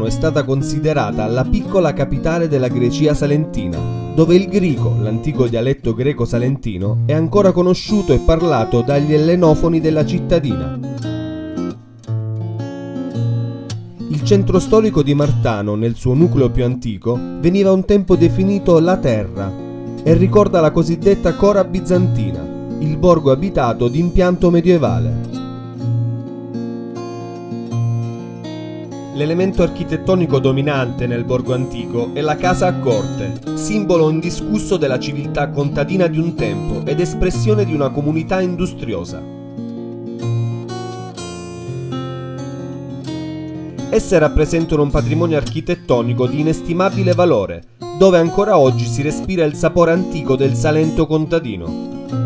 Martano è stata considerata la piccola capitale della Grecia salentina, dove il grico, l'antico dialetto greco-salentino, è ancora conosciuto e parlato dagli ellenofoni della cittadina. Il centro storico di Martano, nel suo nucleo più antico, veniva un tempo definito la Terra e ricorda la cosiddetta Cora bizantina, il borgo abitato di impianto medievale. L'elemento architettonico dominante nel borgo antico è la casa a corte, simbolo indiscusso della civiltà contadina di un tempo ed espressione di una comunità industriosa. Esse rappresentano un patrimonio architettonico di inestimabile valore, dove ancora oggi si respira il sapore antico del Salento contadino.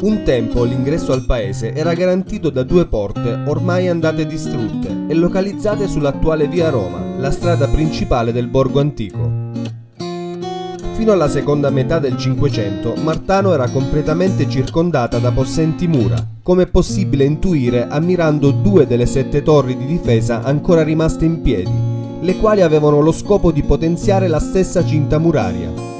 Un tempo l'ingresso al paese era garantito da due porte ormai andate distrutte e localizzate sull'attuale via Roma, la strada principale del borgo antico. Fino alla seconda metà del Cinquecento Martano era completamente circondata da possenti mura, come è possibile intuire ammirando due delle sette torri di difesa ancora rimaste in piedi, le quali avevano lo scopo di potenziare la stessa cinta muraria.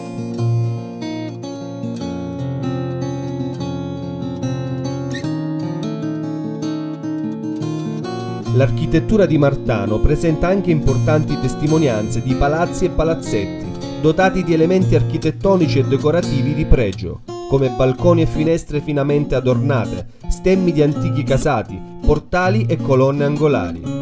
L'architettura di Martano presenta anche importanti testimonianze di palazzi e palazzetti, dotati di elementi architettonici e decorativi di pregio, come balconi e finestre finamente adornate, stemmi di antichi casati, portali e colonne angolari.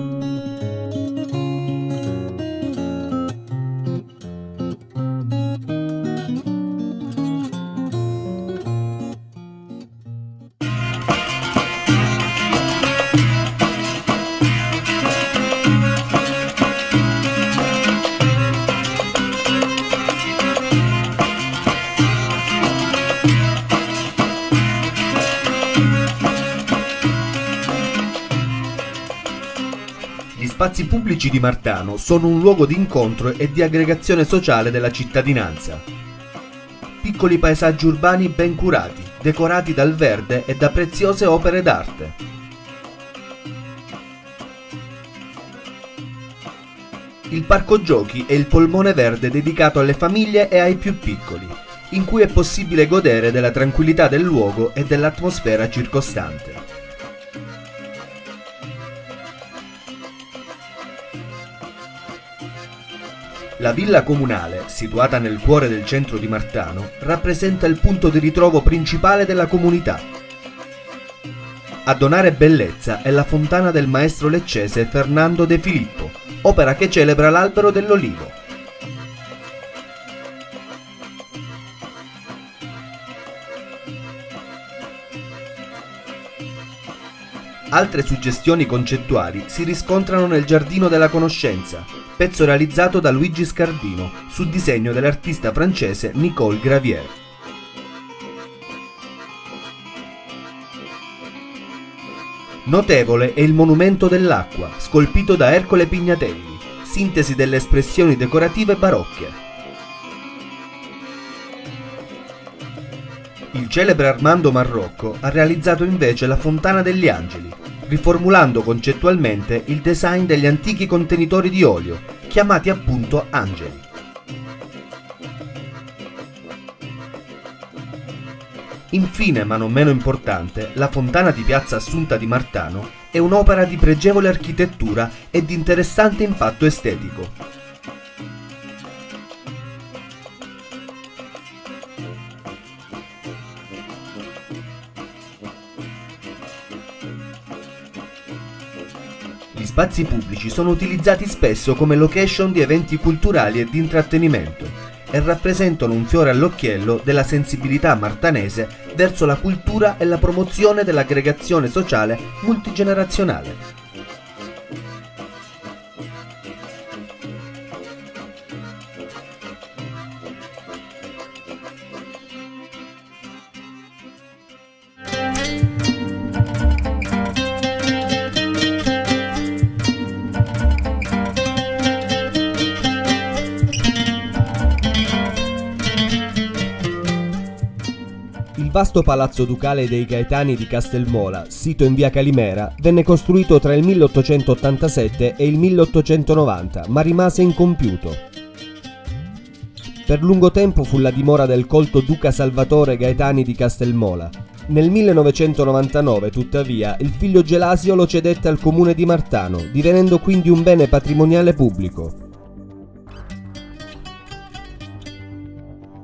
Pubblici di Martano sono un luogo di incontro e di aggregazione sociale della cittadinanza. Piccoli paesaggi urbani ben curati, decorati dal verde e da preziose opere d'arte. Il parco giochi è il polmone verde dedicato alle famiglie e ai più piccoli, in cui è possibile godere della tranquillità del luogo e dell'atmosfera circostante. La villa comunale, situata nel cuore del centro di Martano, rappresenta il punto di ritrovo principale della comunità. A donare bellezza è la fontana del maestro leccese Fernando De Filippo, opera che celebra l'albero dell'olivo, Altre suggestioni concettuali si riscontrano nel Giardino della Conoscenza, pezzo realizzato da Luigi Scardino su disegno dell'artista francese Nicole Gravier. Notevole è il monumento dell'acqua, scolpito da Ercole Pignatelli, sintesi delle espressioni decorative barocche. Il celebre Armando Marrocco ha realizzato invece la Fontana degli Angeli, riformulando concettualmente il design degli antichi contenitori di olio, chiamati appunto angeli. Infine, ma non meno importante, la fontana di Piazza Assunta di Martano è un'opera di pregevole architettura e di interessante impatto estetico, spazi pubblici sono utilizzati spesso come location di eventi culturali e di intrattenimento e rappresentano un fiore all'occhiello della sensibilità martanese verso la cultura e la promozione dell'aggregazione sociale multigenerazionale. Vasto palazzo ducale dei Gaetani di Castelmola, sito in via Calimera, venne costruito tra il 1887 e il 1890, ma rimase incompiuto. Per lungo tempo fu la dimora del colto duca Salvatore Gaetani di Castelmola. Nel 1999, tuttavia, il figlio Gelasio lo cedette al comune di Martano, divenendo quindi un bene patrimoniale pubblico.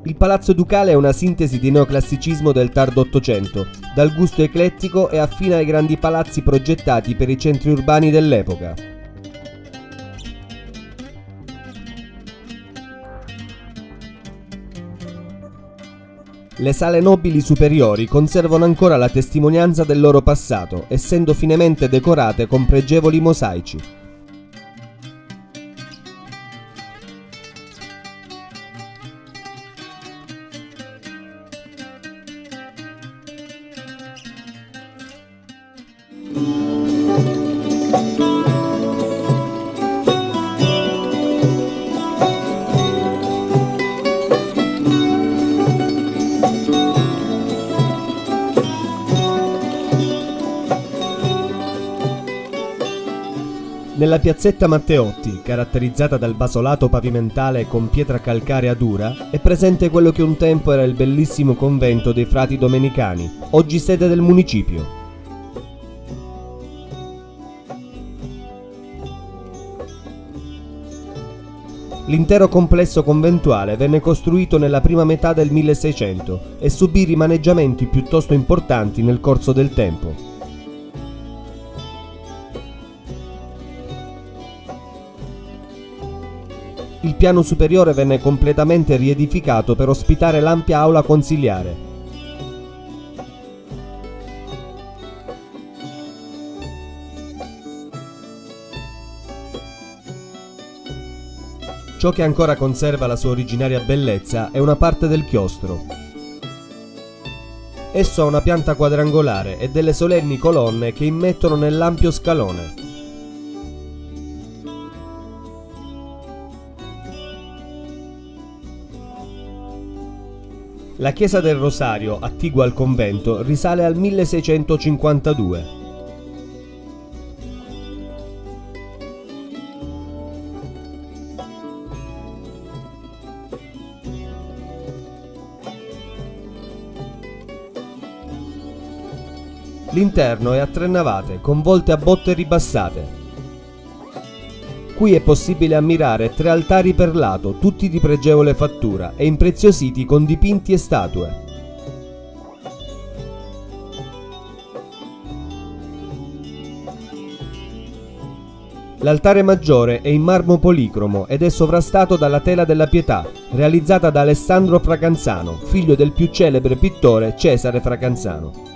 Il palazzo ducale è una sintesi di neoclassicismo del tardo Ottocento, dal gusto eclettico e affine ai grandi palazzi progettati per i centri urbani dell'epoca. Le sale nobili superiori conservano ancora la testimonianza del loro passato, essendo finemente decorate con pregevoli mosaici. Nella piazzetta Matteotti, caratterizzata dal basolato pavimentale con pietra calcarea dura, è presente quello che un tempo era il bellissimo convento dei frati domenicani, oggi sede del municipio. L'intero complesso conventuale venne costruito nella prima metà del 1600 e subì rimaneggiamenti piuttosto importanti nel corso del tempo. Il piano superiore venne completamente riedificato per ospitare l'ampia aula consiliare. Ciò che ancora conserva la sua originaria bellezza è una parte del chiostro. Esso ha una pianta quadrangolare e delle solenni colonne che immettono nell'ampio scalone. La chiesa del Rosario, attigua al convento, risale al 1652. L'interno è a tre navate, con volte a botte ribassate. Qui è possibile ammirare tre altari per lato, tutti di pregevole fattura e impreziositi con dipinti e statue. L'altare maggiore è in marmo policromo ed è sovrastato dalla tela della pietà, realizzata da Alessandro Fracanzano, figlio del più celebre pittore Cesare Fracanzano.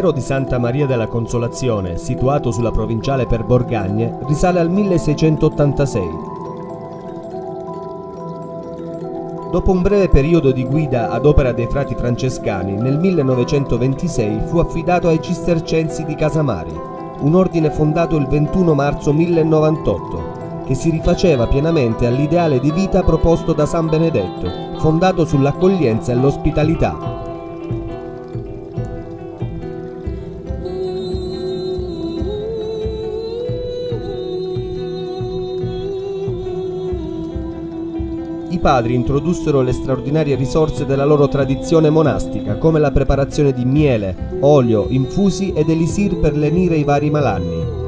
Monastero di Santa Maria della Consolazione, situato sulla provinciale per Borgagne, risale al 1686. Dopo un breve periodo di guida ad opera dei frati francescani, nel 1926 fu affidato ai cistercensi di Casamari, un ordine fondato il 21 marzo 1098, che si rifaceva pienamente all'ideale di vita proposto da San Benedetto, fondato sull'accoglienza e l'ospitalità, padri introdussero le straordinarie risorse della loro tradizione monastica, come la preparazione di miele, olio, infusi ed elisir per lenire i vari malanni.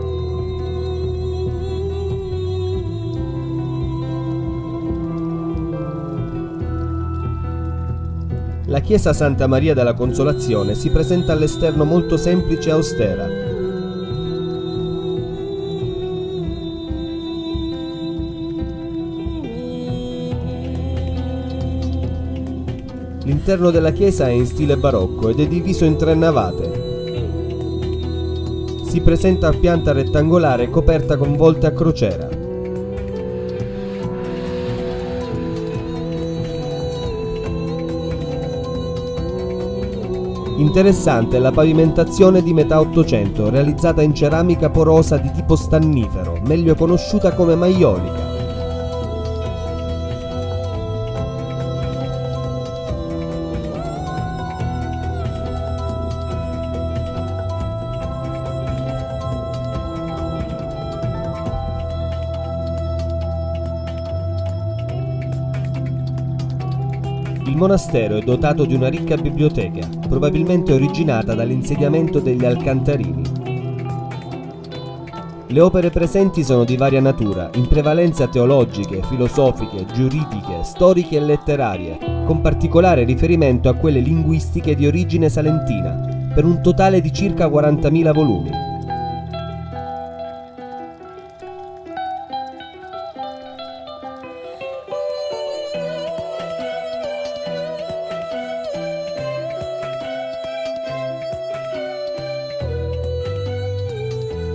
La chiesa Santa Maria della Consolazione si presenta all'esterno molto semplice e austera, L'interno della chiesa è in stile barocco ed è diviso in tre navate. Si presenta a pianta rettangolare coperta con volte a crociera. Interessante è la pavimentazione di metà Ottocento, realizzata in ceramica porosa di tipo stannifero, meglio conosciuta come maiolica. Monastero è dotato di una ricca biblioteca, probabilmente originata dall'insediamento degli Alcantarini. Le opere presenti sono di varia natura, in prevalenza teologiche, filosofiche, giuridiche, storiche e letterarie, con particolare riferimento a quelle linguistiche di origine salentina, per un totale di circa 40.000 volumi.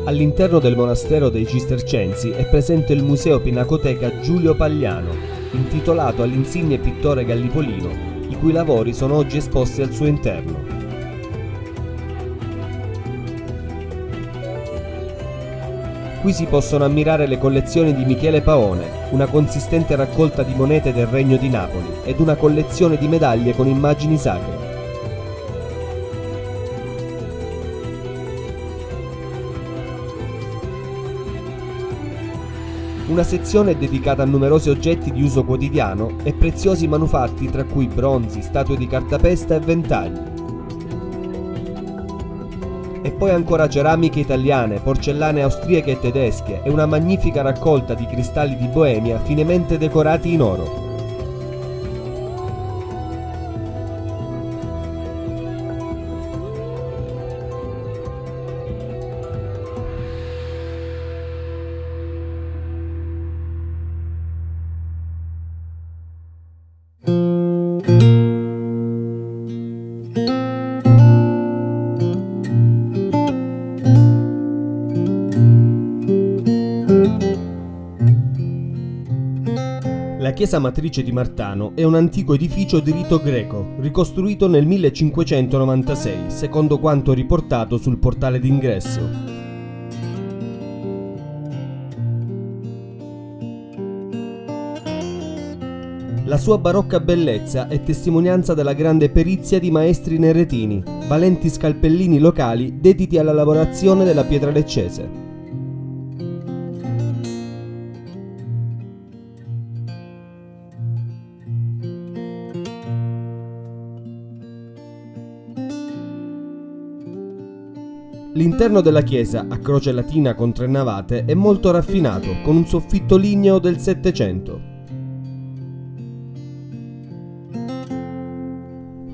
All'interno del monastero dei Cistercensi è presente il Museo Pinacoteca Giulio Pagliano, intitolato all'insigne pittore gallipolino, i cui lavori sono oggi esposti al suo interno. Qui si possono ammirare le collezioni di Michele Paone, una consistente raccolta di monete del Regno di Napoli ed una collezione di medaglie con immagini sacre. Una sezione dedicata a numerosi oggetti di uso quotidiano e preziosi manufatti tra cui bronzi, statue di cartapesta e ventagli. E poi ancora ceramiche italiane, porcellane austriache e tedesche e una magnifica raccolta di cristalli di Boemia finemente decorati in oro. Chiesa matrice di Martano è un antico edificio di rito greco, ricostruito nel 1596, secondo quanto riportato sul portale d'ingresso. La sua barocca bellezza è testimonianza della grande perizia di maestri neretini, valenti scalpellini locali dediti alla lavorazione della pietra leccese. L'interno della chiesa, a croce latina con tre navate, è molto raffinato, con un soffitto ligneo del Settecento.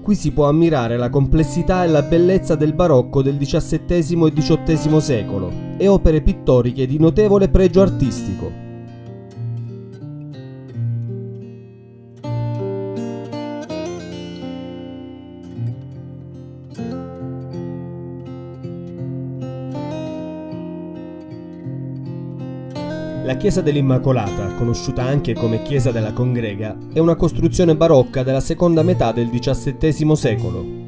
Qui si può ammirare la complessità e la bellezza del barocco del XVII e XVIII secolo e opere pittoriche di notevole pregio artistico. La chiesa dell'Immacolata, conosciuta anche come chiesa della Congrega, è una costruzione barocca della seconda metà del XVII secolo.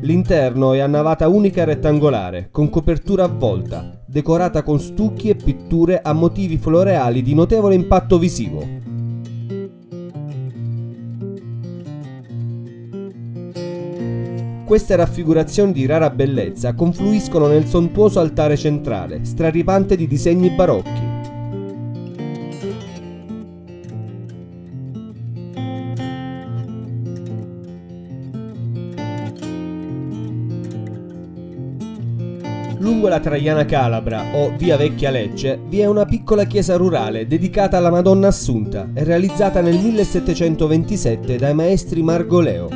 L'interno è a navata unica rettangolare, con copertura a volta, decorata con stucchi e pitture a motivi floreali di notevole impatto visivo. Queste raffigurazioni di rara bellezza confluiscono nel sontuoso altare centrale, straripante di disegni barocchi. Vicola Traiana Calabra o Via Vecchia Lecce vi è una piccola chiesa rurale dedicata alla Madonna Assunta e realizzata nel 1727 dai maestri Margoleo.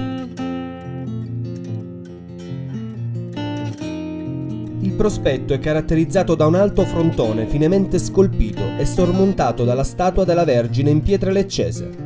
Il prospetto è caratterizzato da un alto frontone finemente scolpito e sormontato dalla statua della Vergine in pietra leccese.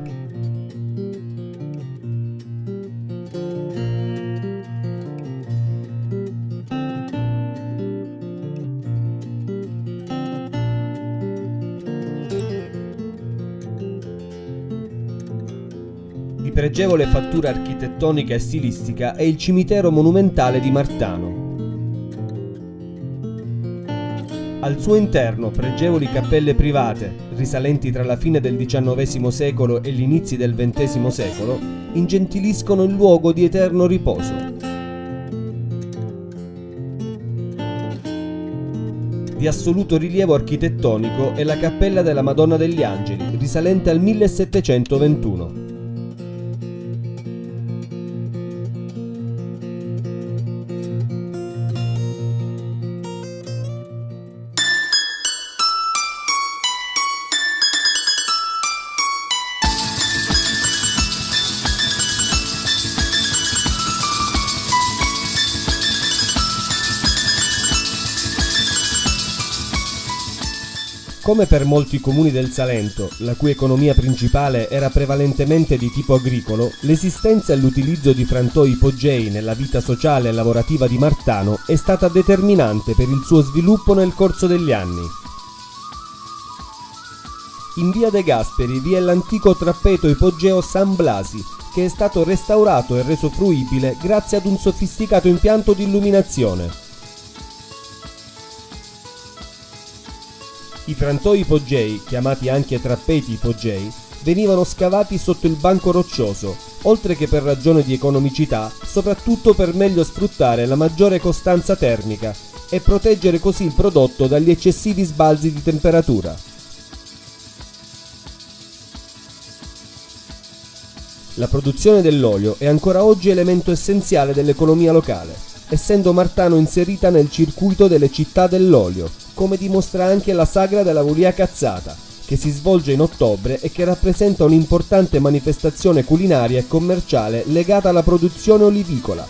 Pregevole fattura architettonica e stilistica è il cimitero monumentale di Martano. Al suo interno pregevoli cappelle private, risalenti tra la fine del XIX secolo e gli inizi del XX secolo, ingentiliscono il luogo di eterno riposo. Di assoluto rilievo architettonico è la cappella della Madonna degli Angeli, risalente al 1721. Come per molti comuni del Salento, la cui economia principale era prevalentemente di tipo agricolo, l'esistenza e l'utilizzo di frantoi ipogei nella vita sociale e lavorativa di Martano è stata determinante per il suo sviluppo nel corso degli anni. In via De Gasperi vi è l'antico trappeto ipogeo San Blasi, che è stato restaurato e reso fruibile grazie ad un sofisticato impianto di illuminazione. I frantoi ipogei, chiamati anche trappeti ipogei, venivano scavati sotto il banco roccioso, oltre che per ragione di economicità, soprattutto per meglio sfruttare la maggiore costanza termica e proteggere così il prodotto dagli eccessivi sbalzi di temperatura. La produzione dell'olio è ancora oggi elemento essenziale dell'economia locale, essendo Martano inserita nel circuito delle città dell'olio, come dimostra anche la sagra della Vulia Cazzata, che si svolge in ottobre e che rappresenta un'importante manifestazione culinaria e commerciale legata alla produzione olivicola,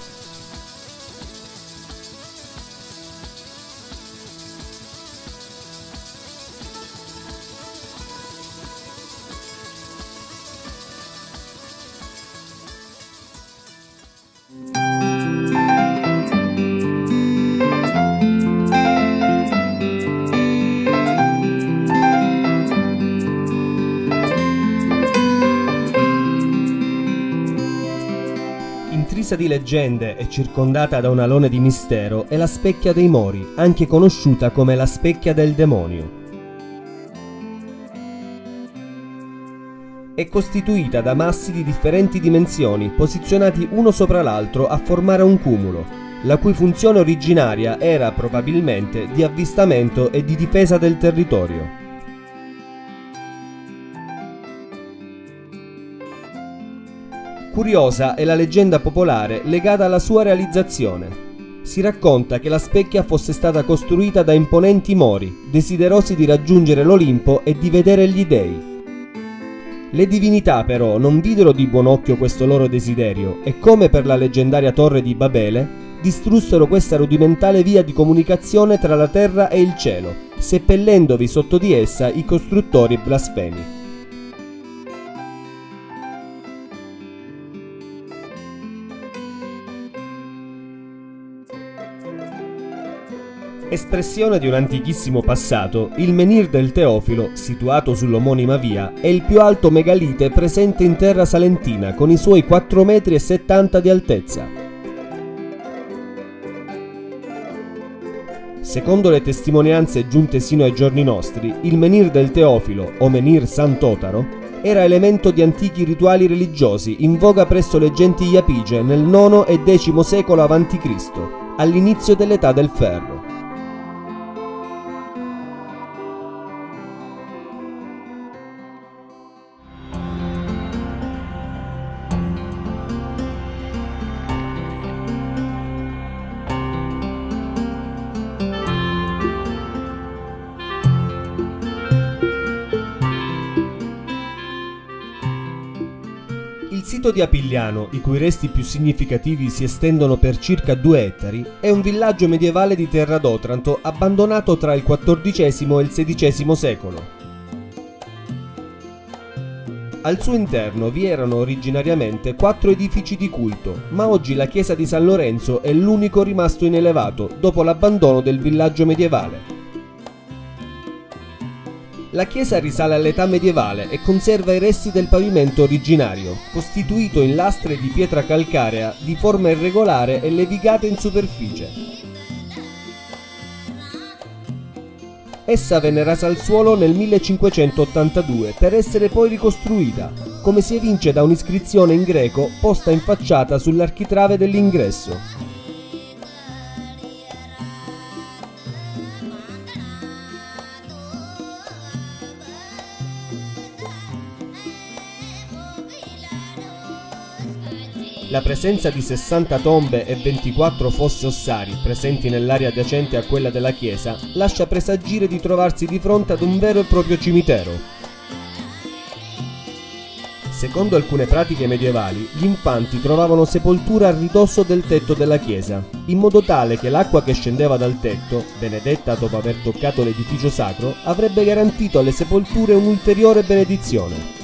leggende e circondata da un alone di mistero è la Specchia dei Mori, anche conosciuta come la Specchia del Demonio. È costituita da massi di differenti dimensioni, posizionati uno sopra l'altro a formare un cumulo, la cui funzione originaria era probabilmente di avvistamento e di difesa del territorio. Curiosa è la leggenda popolare legata alla sua realizzazione. Si racconta che la specchia fosse stata costruita da imponenti mori, desiderosi di raggiungere l'Olimpo e di vedere gli dei. Le divinità però non videro di buon occhio questo loro desiderio e come per la leggendaria torre di Babele, distrussero questa rudimentale via di comunicazione tra la terra e il cielo, seppellendovi sotto di essa i costruttori blasfemi. Espressione di un antichissimo passato, il menhir del Teofilo, situato sull'omonima via, è il più alto megalite presente in terra salentina con i suoi 4,70 metri di altezza. Secondo le testimonianze giunte sino ai giorni nostri, il menhir del Teofilo, o menhir Sant'Otaro, era elemento di antichi rituali religiosi in voga presso le genti Iapige nel IX e X secolo a.C., all'inizio dell'età del ferro. Sito di Apigliano, i cui resti più significativi si estendono per circa due ettari, è un villaggio medievale di Terra d'Otranto abbandonato tra il XIV e il XVI secolo. Al suo interno vi erano originariamente quattro edifici di culto, ma oggi la chiesa di San Lorenzo è l'unico rimasto in elevato dopo l'abbandono del villaggio medievale. La chiesa risale all'età medievale e conserva i resti del pavimento originario, costituito in lastre di pietra calcarea di forma irregolare e levigate in superficie. Essa venne rasa al suolo nel 1582 per essere poi ricostruita, come si evince da un'iscrizione in greco posta in facciata sull'architrave dell'ingresso. La presenza di 60 tombe e 24 fosse ossari presenti nell'area adiacente a quella della chiesa lascia presagire di trovarsi di fronte ad un vero e proprio cimitero. Secondo alcune pratiche medievali, gli infanti trovavano sepoltura a ridosso del tetto della chiesa, in modo tale che l'acqua che scendeva dal tetto, benedetta dopo aver toccato l'edificio sacro, avrebbe garantito alle sepolture un'ulteriore benedizione.